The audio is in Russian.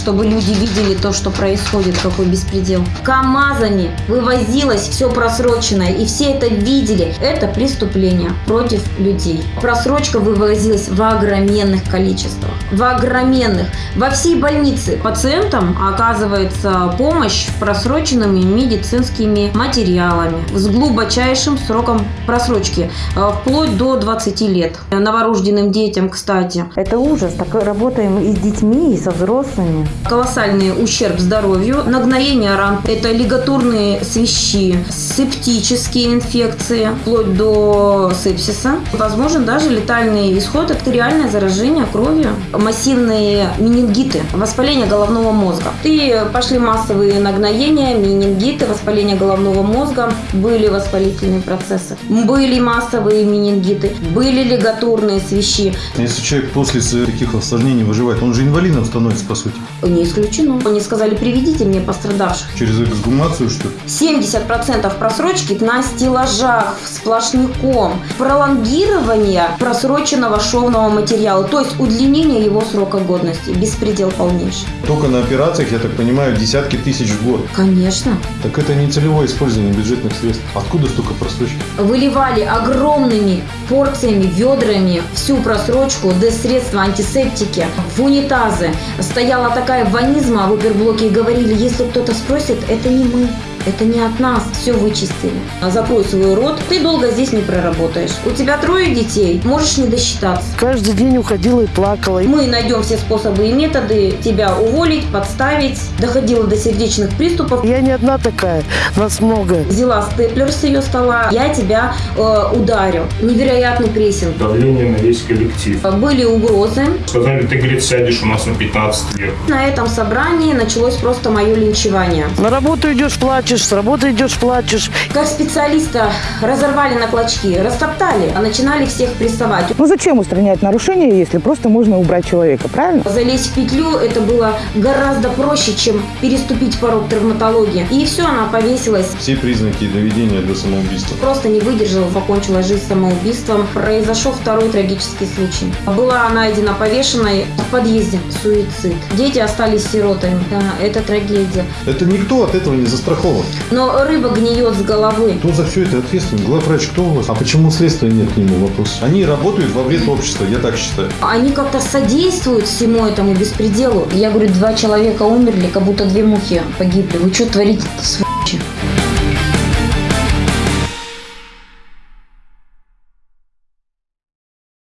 чтобы люди видели то, что происходит, какой беспредел. КАМАЗами вывозилось все просроченное, и все это видели. Это преступление против людей. Просрочка вывозилась в огроменных количествах. В огроменных. Во всей больнице пациентам оказывается помощь просроченными медицинскими материалами с глубочайшим сроком просрочки, э, вплоть до 20 лет. Новорожденным детям, кстати. Это ужас. Так работаем и с детьми, и со взрослыми. Колоссальный ущерб здоровью, нагноение ран, это лигатурные свищи, септические инфекции, вплоть до сепсиса. Возможен даже летальный исход, артериальное заражение кровью, массивные менингиты, воспаление головного мозга. И пошли массовые нагноения, менингиты, воспаление головного мозга, были воспалительные процессы, были массовые менингиты, были лигатурные свищи. Если человек после таких осложнений выживает, он же инвалидом становится, по сути. Не исключено. Они сказали, приведите мне пострадавших. Через эксгумацию, что ли? 70% просрочки на стеллажах сплошняком. Пролонгирование просроченного шовного материала, то есть удлинение его срока годности. Беспредел полнейший. Только на операциях, я так понимаю, десятки тысяч в год. Конечно. Так это не целевое использование бюджетных средств. Откуда столько просрочки? Выливали огромными порциями, ведрами всю просрочку, средства антисептики в унитазы. Стояла такая ванизма в оперблоке и говорили, если кто-то спросит, это не мы. Это не от нас, все вычистили. Закрой свой рот, ты долго здесь не проработаешь. У тебя трое детей, можешь не досчитаться. Каждый день уходила и плакала. Мы найдем все способы и методы тебя уволить, подставить. Доходила до сердечных приступов. Я не одна такая, нас много. Взяла степлер с ее стола, я тебя э, ударю. Невероятный прессинг. Давление на весь коллектив. Были угрозы. Сказали, ты, говорит, сядешь у нас на 15 лет. На этом собрании началось просто мое линчевание. На работу идешь, плачешь, с работы идешь, плачешь. Как специалиста разорвали на клочки, растоптали, а начинали всех прессовать. Ну зачем устранять нарушения, если просто можно убрать человека, правильно? Залезть в петлю это было гораздо проще, чем переступить порог травматологии. И все, она повесилась. Все признаки доведения до самоубийства. Просто не выдержала, покончила жизнь самоубийством. Произошел второй трагический случай. Была найдена повешенной в подъезде. Суицид. Дети остались сиротами. Да, это трагедия. Это никто от этого не застрахован. Но рыба гниет с головы. Кто за все это ответственен? Главврач кто у вас? А почему следствия нет к нему вопрос? Они работают во вред общества, я так считаю. Они как-то содействуют всему этому беспределу. Я говорю, два человека умерли, как будто две мухи погибли. Вы что творите